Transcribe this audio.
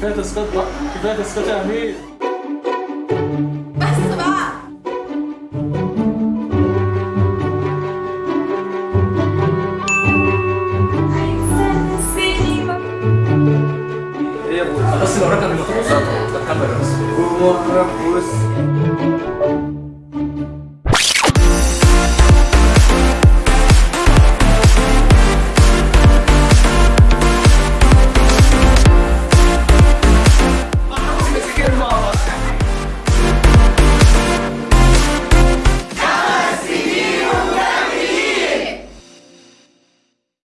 كفاية تسقيط بقى كفاية تسقيط يا أمير. بس بقى. سينما إيه يا أبوي بس لو ركب الموتور طب كمل بس. ومرة بص